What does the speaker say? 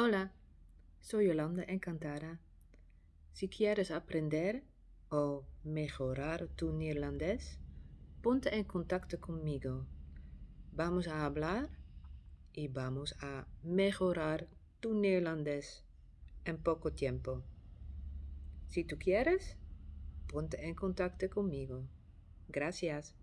Hola, soy Yolanda Encantada. Si quieres aprender o mejorar tu neerlandés, ponte en contacto conmigo. Vamos a hablar y vamos a mejorar tu neerlandés en poco tiempo. Si tú quieres, ponte en contacto conmigo. Gracias.